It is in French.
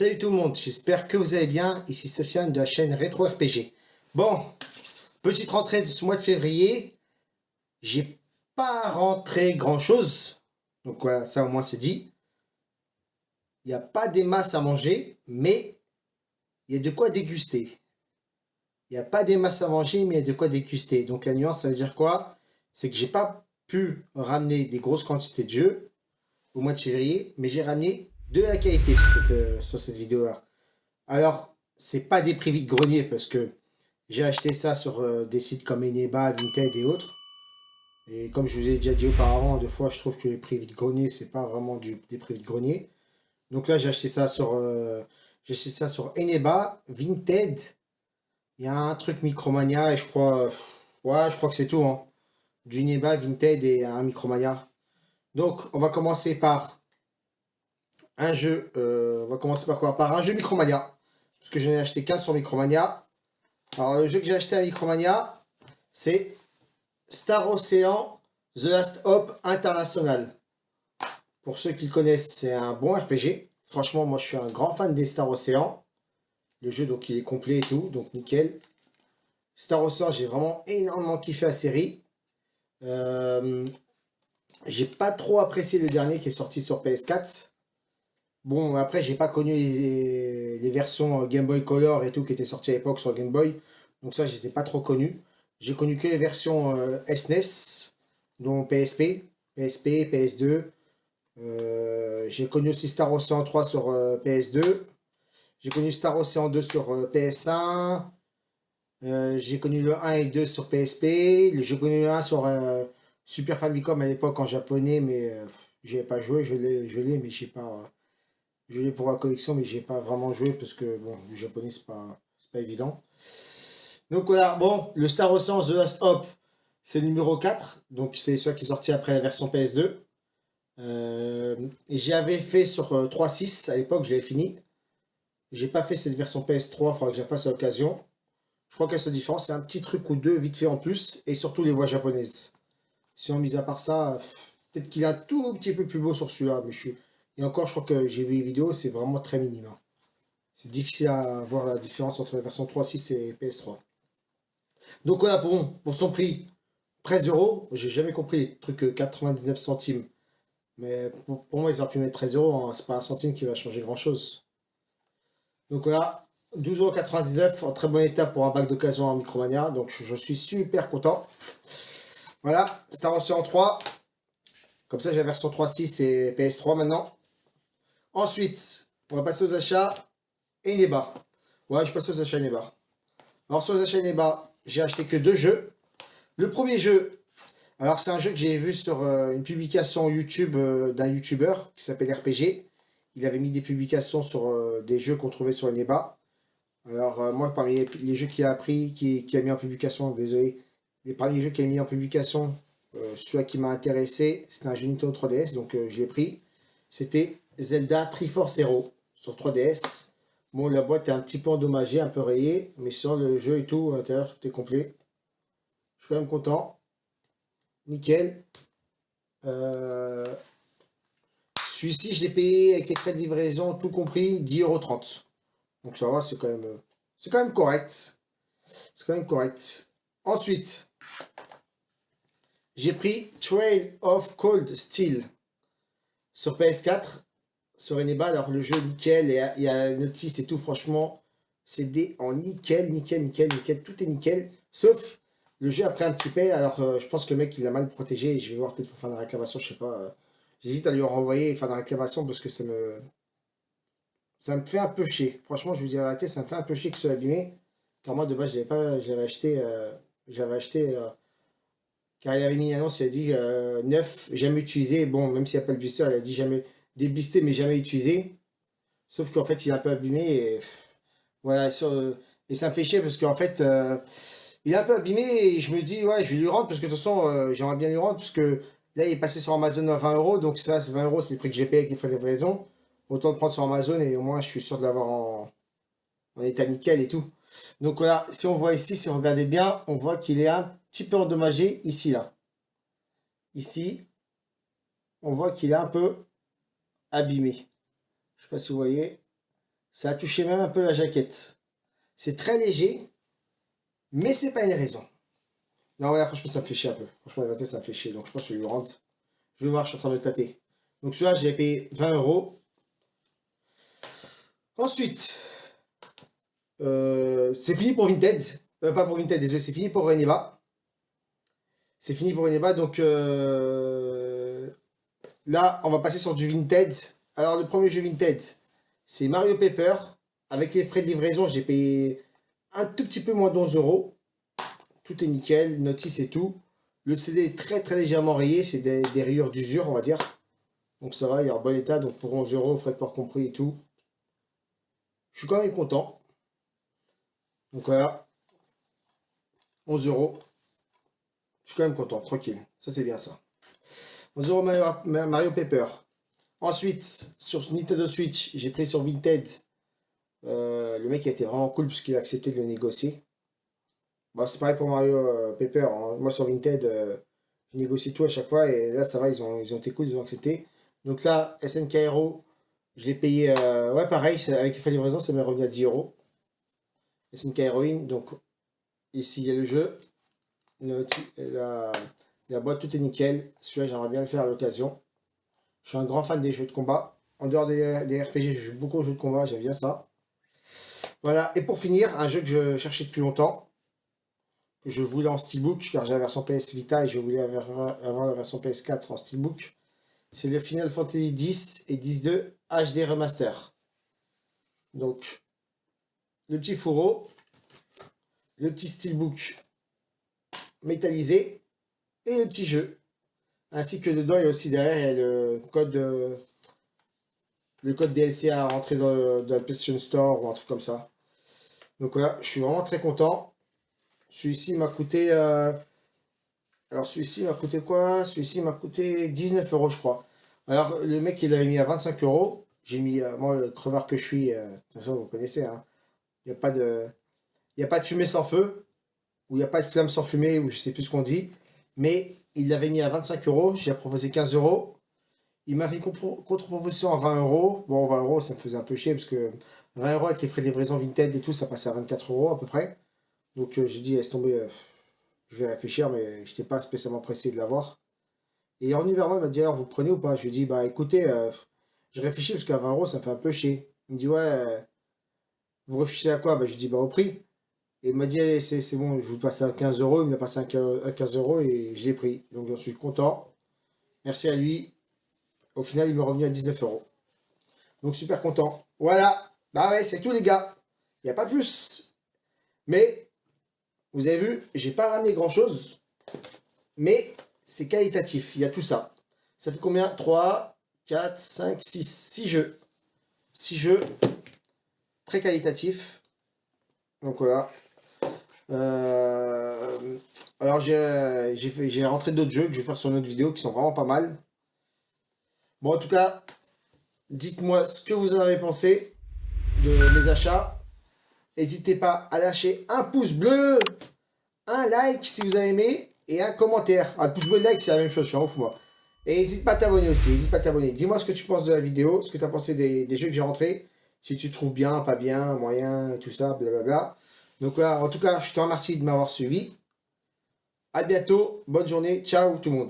Salut tout le monde, j'espère que vous allez bien, ici Sofiane de la chaîne Retro RPG. Bon, petite rentrée de ce mois de février, j'ai pas rentré grand chose, donc ça au moins c'est dit. Il n'y a pas des masses à manger, mais il y a de quoi déguster. Il n'y a pas des masses à manger, mais il y a de quoi déguster. Donc la nuance, ça veut dire quoi? C'est que j'ai pas pu ramener des grosses quantités de jeux au mois de février, mais j'ai ramené de la qualité sur cette, euh, sur cette vidéo-là. Alors, c'est pas des prix de grenier parce que j'ai acheté ça sur euh, des sites comme Eneba, Vinted et autres. Et comme je vous ai déjà dit auparavant, deux fois, je trouve que les prix de grenier, c'est pas vraiment du, des prix de grenier. Donc là, j'ai acheté ça sur, euh, j'ai acheté ça sur Eneba, Vinted. Il y a un truc Micromania et je crois, ouais, je crois que c'est tout. Hein. Du Eneba, Vinted et un Micromania. Donc, on va commencer par un jeu, euh, on va commencer par quoi? Par un jeu Micromania, parce que je n'ai acheté qu'un sur Micromania. Alors le jeu que j'ai acheté à Micromania, c'est Star Ocean The Last Hope International. Pour ceux qui le connaissent, c'est un bon RPG. Franchement, moi je suis un grand fan des Star Ocean. Le jeu, donc il est complet et tout, donc nickel. Star Ocean, j'ai vraiment énormément kiffé la série. Euh, j'ai pas trop apprécié le dernier qui est sorti sur PS4. Bon, après, j'ai pas connu les, versions Game Boy Color et tout qui étaient sorties à l'époque sur Game Boy. Donc ça, je les ai pas trop connus. J'ai connu que les versions SNES, euh, e dont PSP, PSP, PS2. Euh, j'ai connu aussi Star Ocean 3 sur euh, PS2. J'ai connu Star Ocean 2 sur PS1. j'ai connu le 1 et 2 sur PSP. J'ai connu le 1 sur Super Famicom à l'époque en japonais, mais j'ai ai pas joué. Je l'ai, mais je sais pas je l'ai pour la collection, mais j'ai pas vraiment joué parce que, bon, le japonais, c'est pas, pas évident. Donc voilà, bon, le Star Ocean The Last Hop, c'est le numéro 4. Donc c'est celui qui est sorti après la version PS2. Euh, et j'avais fait sur 3.6, euh, à l'époque, je l'avais fini. J'ai pas fait cette version PS3, il faudra que je la fasse à l'occasion. Je crois qu'elle se différence, c'est un petit truc ou deux vite fait en plus, et surtout les voix japonaises. Si on mise à part ça, peut-être qu'il un tout petit peu plus beau sur celui-là, mais je suis et encore, je crois que j'ai vu les vidéos, c'est vraiment très minime. Hein. C'est difficile à voir la différence entre la version 3.6 et PS3. Donc voilà, pour, pour son prix, 13 euros. J'ai jamais compris, truc 99 centimes. Mais pour, moi, ils auraient pu mettre 13 euros. Hein. C'est pas un centime qui va changer grand chose. Donc voilà, 12,99€ en très bon état pour un bac d'occasion en Micromania. Donc je, suis super content. Voilà, Star Ocean 3. Comme ça, j'ai la version 3.6 et PS3 maintenant. Ensuite, on va passer aux achats Eneba. Ouais, je passe aux achats Eneba. Alors, sur les achats j'ai acheté que deux jeux. Le premier jeu, alors c'est un jeu que j'ai vu sur euh, une publication YouTube euh, d'un YouTuber qui s'appelle RPG. Il avait mis des publications sur euh, des jeux qu'on trouvait sur Eneba. Alors, moi, parmi les, jeux qu'il a pris, qui, a mis en publication, désolé, les premiers jeux qu'il a mis en publication, celui qui m'a intéressé, c'était un jeu Nintendo 3DS, donc je l'ai pris. C'était Zelda Triforce Zero sur 3DS. Bon, la boîte est un petit peu endommagée, un peu rayée, mais sur le jeu et tout, à l'intérieur, tout est complet. Je suis quand même content. Nickel. Euh, celui-ci, je l'ai payé avec les frais de livraison, tout compris, 10,30€. Donc ça va, c'est quand même, c'est quand même correct. C'est quand même correct. Ensuite, j'ai pris Trail of Cold Steel sur PS4 sur alors le jeu nickel, et il y a notice et tout, franchement, c'est des en nickel, nickel, nickel, nickel, tout est nickel, sauf le jeu après un petit peu, alors euh, je pense que le mec il a mal protégé, et je vais voir peut-être pour faire la réclamation, je sais pas, euh, j'hésite à lui renvoyer et faire la réclamation parce que ça me, ça me fait un peu chier, franchement je vous dis la ça me fait un peu chier que ce soit abîmé, car moi de base j'avais pas, j'avais acheté, euh, j'avais acheté, car il avait mis une annonce, il a dit neuf, jamais utilisé, bon, même s'il n'y a pas le booster, il a dit jamais, déblisté mais jamais utilisé. Sauf qu'en fait, il est un peu abîmé et voilà, et ça me fait chier parce qu'en fait, euh, il est un peu abîmé et je me dis, ouais, je vais lui rendre parce que de toute façon, euh, j'aimerais bien lui rendre parce que là, il est passé sur Amazon à 20 euros, donc ça, c'est 20 euros, c'est le prix que j'ai payé avec les frais de livraison. Autant le prendre sur Amazon et au moins, je suis sûr de l'avoir en, en état nickel et tout. Donc voilà, si on voit ici, si on regardez bien, on voit qu'il est un petit peu endommagé ici, là. Ici, on voit qu'il est un peu abîmé. Je sais pas si vous voyez. Ça a touché même un peu la jaquette. C'est très léger, mais c'est pas une raison. Non, voilà, franchement, ça me fait chier un peu. Franchement, la ça me fait chier. Donc, je pense que je lui rentre. Je vais voir, je suis en train de tâter. Donc, celui-là, j'ai payé 20 euros. Ensuite, euh, c'est fini pour Vinted. Euh, pas pour Vinted, désolé, c'est fini pour Reneva. C'est fini pour Reneva, donc euh, là, on va passer sur du Vinted. Alors, le premier jeu Vinted, c'est Mario Paper. Avec les frais de livraison, j'ai payé un tout petit peu moins d'11 euros. Tout est nickel, notice et tout. Le CD est très très légèrement rayé, c'est des, rayures d'usure, on va dire. Donc ça va, il est en bon état, donc pour 11 euros, frais de port compris et tout. Je suis quand même content. Donc voilà. 11 euros. Je suis quand même content, tranquille. Ça, c'est bien ça. 11 euros Mario, Paper. Ensuite, sur Nintendo Switch, j'ai pris sur Vinted. Euh, le mec a été vraiment cool parce qu'il a accepté de le négocier. Bon, c'est pareil pour Mario euh, Paper. Hein. Moi, sur Vinted, euh, je négocie tout à chaque fois. Et là, ça va, ils ont, ils ont été cool, ils ont accepté. Donc là, SNK Hero, je l'ai payé, ouais, pareil, avec les frais de livraison, ça m'est revenu à 10 euros. SNK Heroine, donc ici il y a le jeu, la, la boîte, tout est nickel. Celui-là, j'aimerais bien le faire à l'occasion. Je suis un grand fan des jeux de combat. En dehors des, RPG, je joue beaucoup aux jeux de combat, j'aime bien ça. Voilà, et pour finir, un jeu que je cherchais depuis longtemps, que je voulais en steelbook, car j'ai la version PS Vita et je voulais avoir, la version PS4 en steelbook. C'est le Final Fantasy X et X-2 HD Remaster. Donc, le petit fourreau, le petit steelbook métallisé et le petit jeu. Ainsi que dedans, il y a aussi derrière le code, le code DLC à rentrer dans, la PlayStation Store ou un truc comme ça. Donc voilà, je suis vraiment très content. Celui-ci m'a coûté... Euh, alors celui-ci m'a coûté quoi? Celui-ci m'a coûté 19 euros je crois. Alors le mec il l'avait mis à 25 euros. J'ai mis, euh, moi le crevard que je suis, euh, de toute façon vous connaissez, hein. il n'y a, pas de, il a pas de fumée sans feu où il n'y a pas de flamme sans fumée, ou je sais plus ce qu'on dit. Mais il l'avait mis à 25 euros, j'ai proposé 15 euros. Il m'a fait une contre-proposition à 20 euros. Bon, 20 euros, ça me faisait un peu chier, parce que 20 euros avec les frais de livraison Vinted et tout, ça passait à 24 euros à peu près. Donc euh, j'ai dit, laisse tomber, euh, je vais réfléchir, mais je n'étais pas spécialement pressé de l'avoir. Et il est revenu vers moi, il m'a dit, alors vous prenez ou pas? Je lui ai dit, bah écoutez, euh, je réfléchis, parce qu'à 20 euros, ça me fait un peu chier. Il me dit, ouais, vous réfléchissez à quoi? Bah, Je lui ai dit, bah au prix. Et il m'a dit, c'est bon, je vous passe à 15 euros. Il m'a passé à 15 euros et je l'ai pris. Donc j'en suis content. Merci à lui. Au final, il m'est revenu à 19 euros. Donc super content. Voilà. Bah ouais, c'est tout les gars. Il n'y a pas plus. Mais, vous avez vu, j'ai pas ramené grand chose. Mais, c'est qualitatif. Il y a tout ça. Ça fait combien? 3, 4, 5, 6. 6 jeux. 6 jeux. Très qualitatifs. Donc voilà. Euh, alors j'ai rentré d'autres jeux que je vais faire sur une autre vidéo qui sont vraiment pas mal. Bon en tout cas, dites-moi ce que vous en avez pensé de mes achats. N'hésitez pas à lâcher un pouce bleu, un like si vous avez aimé et un commentaire. Un pouce bleu et like c'est la même chose, je suis en ouf moi. Et n'hésite pas à t'abonner aussi, n'hésite pas à t'abonner. Dis-moi ce que tu penses de la vidéo, ce que tu as pensé des, jeux que j'ai rentrés. Si tu trouves bien, pas bien, moyen tout ça, blablabla. Donc voilà, en tout cas, je te remercie de m'avoir suivi. A bientôt, bonne journée, ciao tout le monde.